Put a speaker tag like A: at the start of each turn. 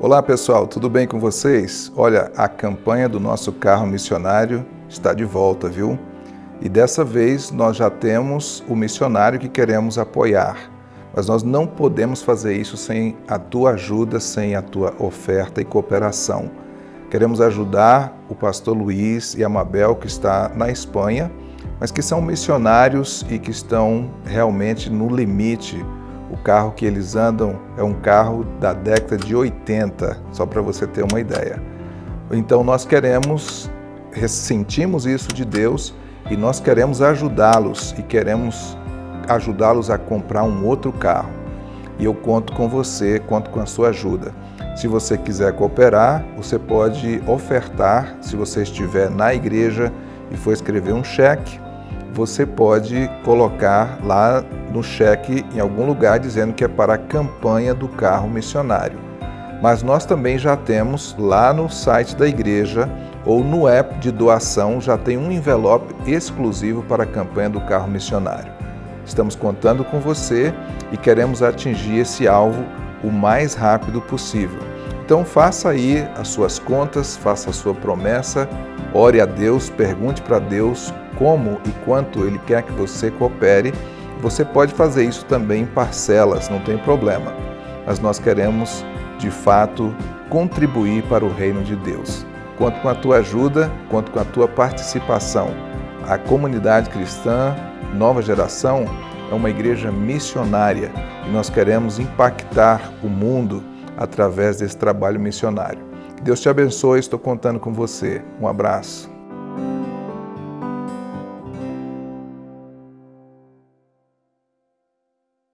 A: Olá pessoal, tudo bem com vocês? Olha, a campanha do nosso carro missionário está de volta, viu? E dessa vez nós já temos o missionário que queremos apoiar. Mas nós não podemos fazer isso sem a tua ajuda, sem a tua oferta e cooperação. Queremos ajudar o pastor Luiz e a Mabel, que está na Espanha, mas que são missionários e que estão realmente no limite o carro que eles andam é um carro da década de 80, só para você ter uma ideia. Então nós queremos, ressentimos isso de Deus e nós queremos ajudá-los e queremos ajudá-los a comprar um outro carro. E eu conto com você, conto com a sua ajuda. Se você quiser cooperar, você pode ofertar, se você estiver na igreja e for escrever um cheque, você pode colocar lá no cheque em algum lugar dizendo que é para a campanha do carro missionário. Mas nós também já temos lá no site da igreja ou no app de doação já tem um envelope exclusivo para a campanha do carro missionário. Estamos contando com você e queremos atingir esse alvo o mais rápido possível. Então faça aí as suas contas, faça a sua promessa, ore a Deus, pergunte para Deus como e quanto Ele quer que você coopere você pode fazer isso também em parcelas, não tem problema. Mas nós queremos, de fato, contribuir para o reino de Deus. Conto com a tua ajuda, conto com a tua participação. A comunidade cristã, nova geração, é uma igreja missionária e nós queremos impactar o mundo através desse trabalho missionário. Deus te abençoe, estou contando com você. Um abraço.